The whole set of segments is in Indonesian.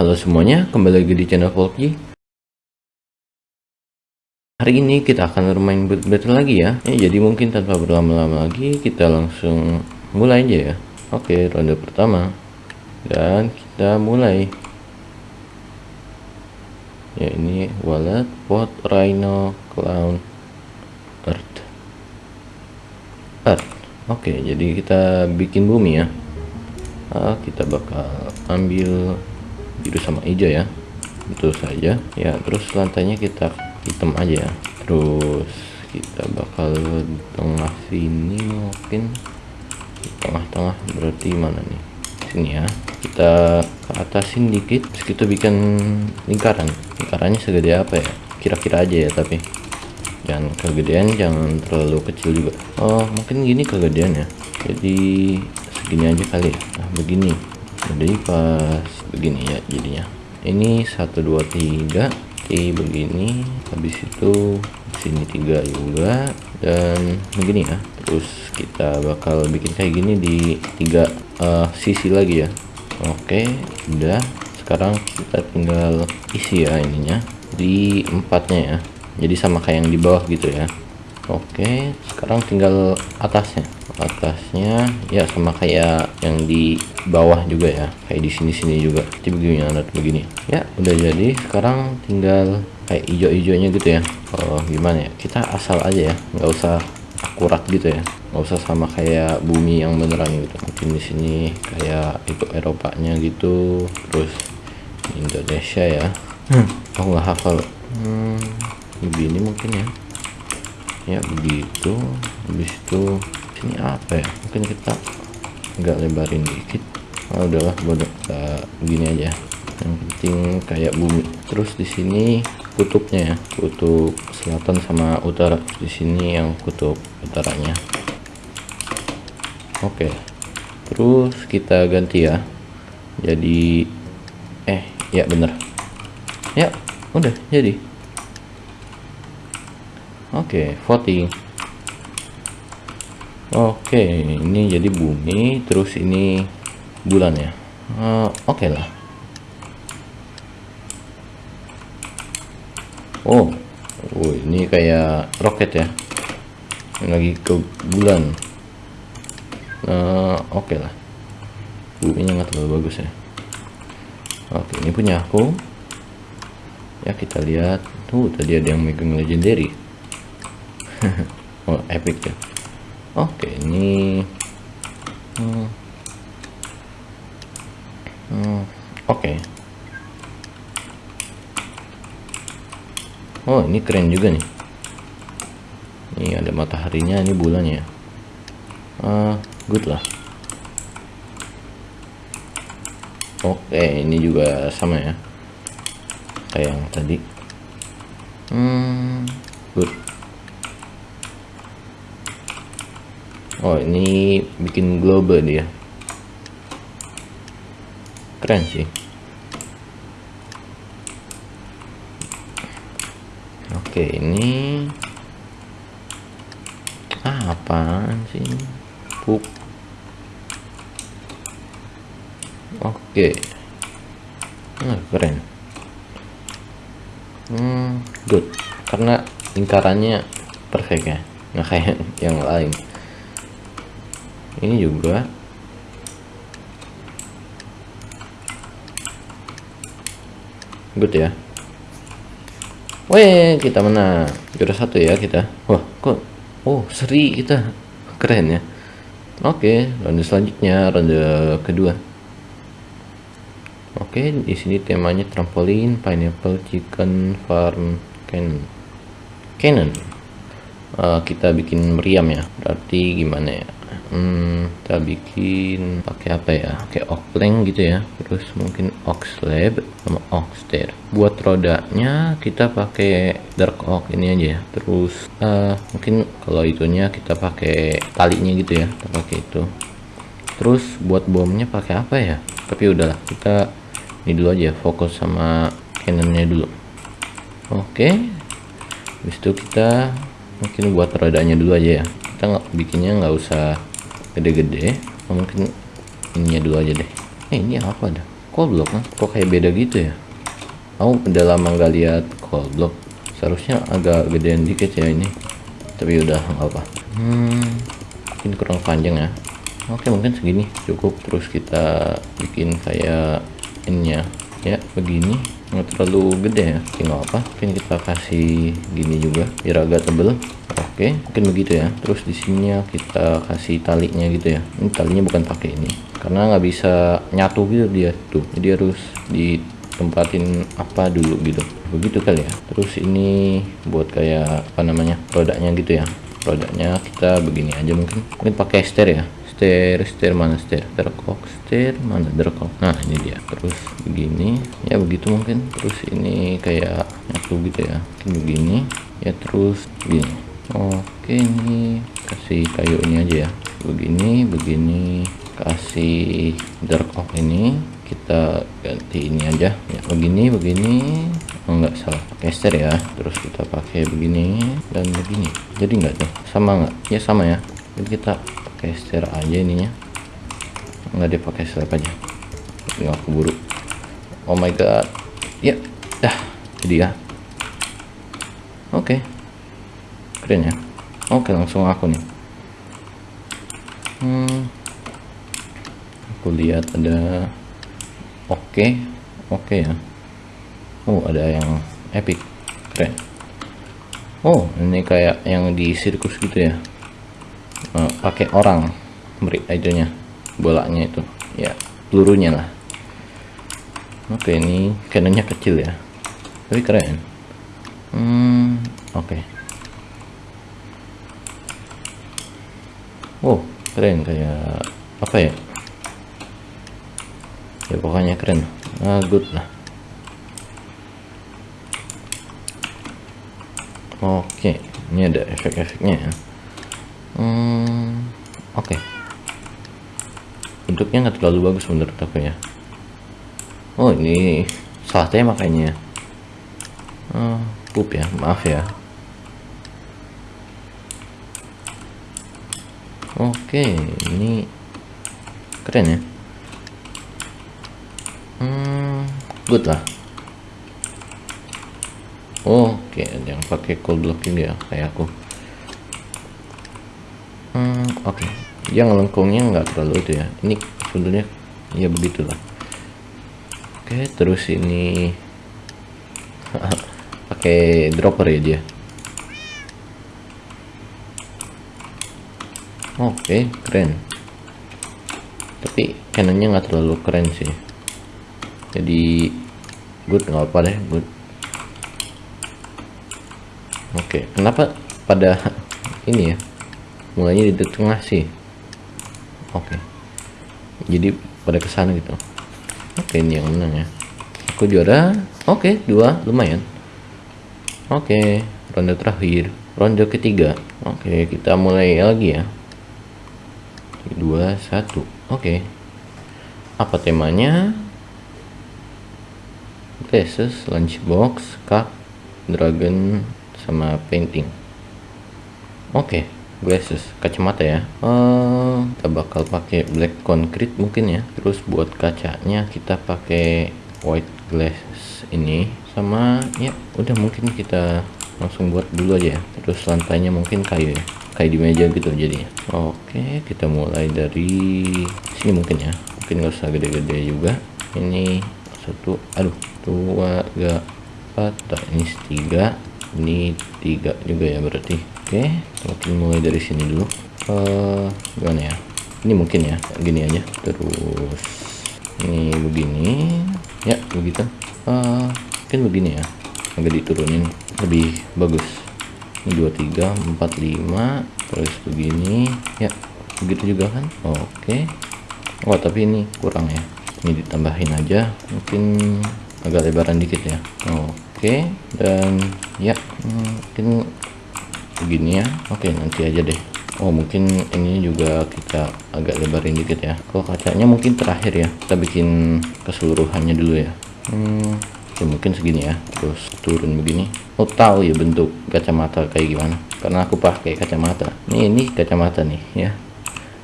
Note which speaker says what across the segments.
Speaker 1: Halo semuanya, kembali lagi di channel Volky. Hari ini kita akan bermain Battle lagi ya. ya. Jadi mungkin tanpa berlama-lama lagi, kita langsung mulai aja ya. Oke, ronde pertama. Dan kita mulai. Ya ini wallet, pot, rhino, clown, earth. Earth. Oke, jadi kita bikin bumi ya. Ah, kita bakal ambil biru sama hijau ya. Itu saja. Ya terus lantainya kita hitam aja ya. Terus kita bakal tengah sini mungkin. Tengah-tengah berarti mana nih? Sini ya. Kita ke atasin dikit terus kita bikin lingkaran. Lingkarannya segede apa ya? Kira-kira aja ya tapi. Jangan kegedean jangan terlalu kecil juga. Oh mungkin gini kegedean ya. Jadi segini aja kali ya. Nah begini jadi pas begini ya jadinya. Ini 1 2 3 oke begini. Habis itu sini tiga juga. Dan begini ya. Terus kita bakal bikin kayak gini di tiga uh, sisi lagi ya. Oke udah. Sekarang kita tinggal isi ya ininya. Di empatnya ya. Jadi sama kayak yang di bawah gitu ya oke sekarang tinggal atasnya. Atasnya ya sama kayak yang di bawah juga ya. Kayak di sini sini juga. Jadi begini alat begini. Ya udah jadi. Sekarang tinggal kayak hijau-hijaunya gitu ya. Oh gimana ya? Kita asal aja ya. Nggak usah akurat gitu ya. Nggak usah sama kayak bumi yang beneran gitu. Mungkin di sini kayak itu Eropanya gitu. Terus Indonesia ya. Hmm. aku nggak hafal. Hmm, begini mungkin ya ya begitu. Habis itu ini apa ya? Mungkin kita nggak lebarin dikit. Oh, udahlah bodoh kita begini aja. Yang penting kayak bumi. Terus di sini kutubnya ya. Kutub selatan sama utara. Di sini yang kutub utaranya. Oke. Terus kita ganti ya. Jadi eh ya bener. Ya udah jadi oke voting Oke, ini jadi bumi, terus ini bulan ya. Uh, Oke okay lah. Oh, oh, ini kayak roket ya. Ini lagi ke bulan. Uh, Oke okay lah. Buminya nggak terlalu bagus ya. Oke, ini punya aku. Ya kita lihat. Tuh, tadi ada yang megang legendary. oh, epic ya. Oke ini hmm. Hmm, oke. Okay. oh ini keren juga nih. Ini ada mataharinya ini bulannya uh, good lah. Oke okay, ini juga sama ya kayak yang tadi. Hmm, good oh ini bikin globe dia keren sih. Oke ini ah, apaan sih pup oke. Nah, keren. Hmm good. Karena lingkarannya perfect ya. Nggak kayak yang lain ini juga good ya Weh, kita menang juara satu ya kita. Wah, kok oh seri kita keren ya. Oke, ronde selanjutnya ronde kedua. Oke, di sini temanya trampolin, pineapple, chicken, farm, cannon. Cannon. Uh, kita bikin meriam ya. Berarti gimana ya? Hmm, kita bikin pakai apa ya? Oak plank gitu ya. Terus mungkin oak slab sama stair. Buat rodanya kita pakai dark oak ini aja ya. Terus uh, mungkin kalau itunya kita pakai talinya gitu ya. Kita pakai itu. Terus buat bomnya pakai apa ya? Tapi udahlah kita ini dulu aja fokus sama cannonnya dulu. Oke. Okay. habis itu kita mungkin buat rodanya dulu aja ya kita nggak bikinnya nggak usah gede-gede mungkin ininya dulu aja deh. Eh ini apa dah? Kok block kan? Kok kayak beda gitu ya? Aku udah lama nggak lihat cold block seharusnya agak gedean dikit ya ini. Tapi udah nggak apa hmm mungkin kurang panjang ya. Oke mungkin segini cukup. Terus kita bikin kayak ininya ya begini. Nggak terlalu gede ya. Tinggal apa? Mungkin kita kasih gini juga biar agak tebel oke mungkin begitu ya. Terus di sini kita kasih talinya gitu ya. Ini talinya bukan pakai ini karena nggak bisa nyatu gitu dia tuh. Jadi harus ditempatin apa dulu gitu. Begitu kali ya. Terus ini buat kayak apa namanya produknya gitu ya. Produknya kita begini aja mungkin. Mungkin pakai stir ya. Stir stir mana stir derkok stir mana? Derkok nah ini dia. Terus begini. Ya begitu mungkin. Terus ini kayak nyatu gitu ya. Begini. Ya terus begini oke ini kasih kayu ini aja ya. Begini begini kasih dark oak ini. Kita ganti ini aja. Ya begini begini. Oh, enggak salah. Stir ya. Terus kita pakai begini dan begini. Jadi enggak tuh? Sama enggak ya sama ya. Jadi kita stir aja ininya. Enggak dia pakai slab aja. Nggak keburu. Oh my god. Ya dah. Jadi ya. Oke keren ya. Oke langsung aku nih. Hmm. Aku lihat ada oke. Oke ya. Oh ada yang epic. Keren. Oh ini kayak yang di sirkus gitu ya. Uh, pakai orang beri idenya bolanya itu. Ya pelurunya lah. Oke ini cannonnya kecil ya. Tapi keren. Hmm oke. okay. Oh keren kayak apa ya? Ya pokoknya keren. Ah good lah. Oke ini ada efek-efeknya ya. Hmm, oke. Bentuknya nggak terlalu bagus menurut aku ya. Oh ini salah makanya oh, pup ya maaf ya oke ini keren ya. Hmm, good lah. Oke okay. yang pakai cold blocking ya kayak aku. Hmm, oke. Yang lengkungnya nggak terlalu itu ya. Ini sebenarnya ya begitulah oke terus ini pakai dropper ya dia oke okay, keren. Tapi cannonnya nggak terlalu keren sih. Jadi good nggak apa deh good. Oke okay. kenapa pada ini ya? Mulainya di tengah sih. Oke. Okay. jadi pada ke sana gitu. Oke okay, ini yang menang ya. Aku juara. Oke okay, dua lumayan. Oke okay, ronde terakhir. Ronde ketiga. Oke okay, kita mulai lagi ya dua satu oke okay. apa temanya Glasses, lunchbox, cup, dragon, sama painting. Oke, okay, glasses, kacamata ya. Uh, kita bakal pakai black concrete mungkin ya. Terus buat kacanya kita pakai white glass ini sama ya udah mungkin kita langsung buat dulu aja ya. Terus lantainya mungkin kayu ya. Kayak di meja gitu jadinya. Oke, kita mulai dari sini mungkin ya. Mungkin nggak usah gede-gede juga. Ini satu, aduh dua tiga empat. Ini tiga. Ini tiga juga ya berarti. Oke mungkin mulai dari sini dulu. Uh, gimana ya? Ini mungkin ya gini aja. Terus ini begini. Ya begitu. Uh, mungkin begini ya. Agak diturunin. Lebih bagus ini dua tiga empat lima terus begini. Ya begitu juga kan? Oke. Okay. oh tapi ini kurang ya. Ini ditambahin aja mungkin agak lebaran dikit ya. Oke dan ya mungkin begini ya. Oke nanti aja deh. Oh mungkin ini juga kita agak lebarin dikit ya. Kalau kacanya mungkin terakhir ya. Kita bikin keseluruhannya dulu ya. Hmm, ya mungkin segini ya. Terus turun begini. Oh tahu ya bentuk kacamata kayak gimana. Karena aku pakai kacamata. Ini ini kacamata nih ya.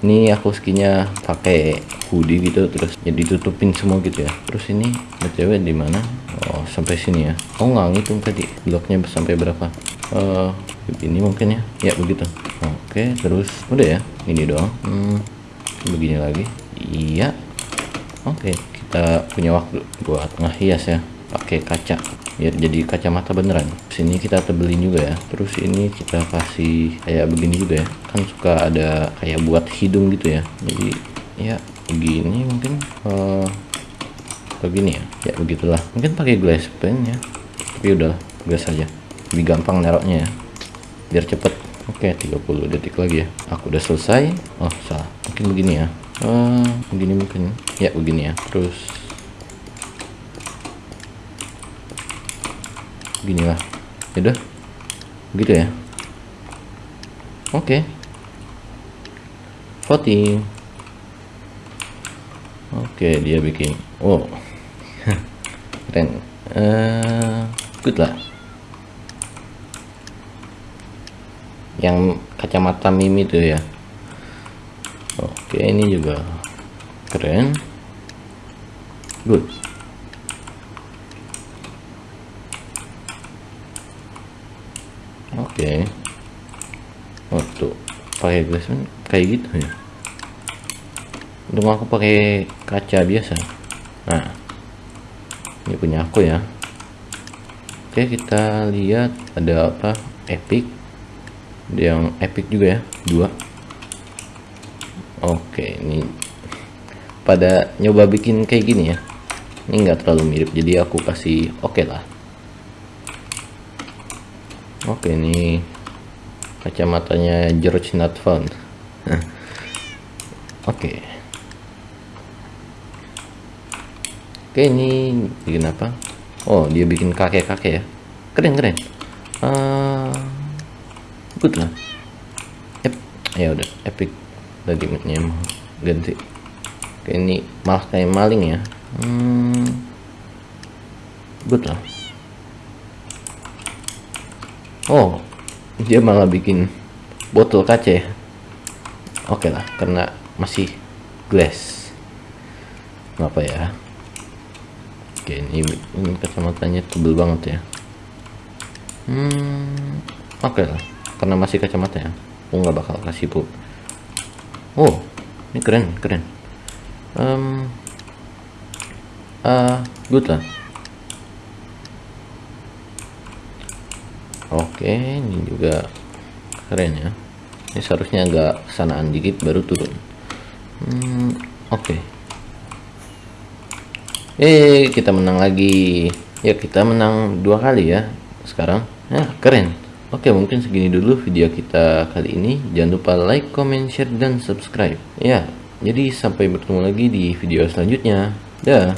Speaker 1: Ini aku skinnya pakai hoodie gitu terus jadi tutupin semua gitu ya. Terus ini btw di mana? Oh sampai sini ya. Oh nggak ngitung tadi. Bloknya sampai berapa? Uh, ini mungkin ya. Ya begitu. Oke terus udah ya. Ini doang. Hmm, begini lagi. Iya. Oke kita punya waktu buat ngehias ya pakai kaca. Biar jadi kacamata beneran. Sini kita tebelin juga ya. Terus ini kita kasih kayak begini juga ya. Kan suka ada kayak buat hidung gitu ya. Jadi ya begini mungkin. Uh, begini ya. Ya begitulah. Mungkin pakai glass pen ya. Tapi udah gas aja. Lebih gampang neroknya ya. Biar cepet. Oke 30 detik lagi ya. Aku udah selesai. Oh salah. Mungkin begini ya. Uh, begini mungkin. Ya begini ya. Terus gini lah. Yaudah gitu ya. Oke. Okay. voting oke okay, dia bikin. Oh. Keren. Uh, good lah. Yang kacamata mimi tuh ya. Oke okay, ini juga keren. Good oke okay. tuh pakai glassman kayak gitu ya? Untuk aku pakai kaca biasa. Nah ini punya aku ya. Oke kita lihat ada apa? Epic. Yang epic juga ya? Dua. Oke ini pada nyoba bikin kayak gini ya. Ini enggak terlalu mirip jadi aku kasih oke okay lah oke ini kacamatanya George not found oke. Oke ini bikin apa? Oh dia bikin kakek-kakek ya. Keren keren. Uh, good lah. Yep. ya udah epic. Tadi ganti. Oke ini malah kayak maling ya. Hmm, good lah oh dia malah bikin botol kaca ya? Oke lah karena masih glass. Apa ya? Oke ini, ini kacamatanya tebel banget ya. Hmm oke lah karena masih kacamata ya. Aku nggak bakal kasih bu. Oh ini keren keren. Um, uh, good lah oke ini juga keren ya. Ini seharusnya agak kesanaan dikit baru turun. Hmm, oke. Eh kita menang lagi. Ya kita menang dua kali ya sekarang. Ya keren. Oke mungkin segini dulu video kita kali ini. Jangan lupa like comment share dan subscribe. Ya jadi sampai bertemu lagi di video selanjutnya. Dah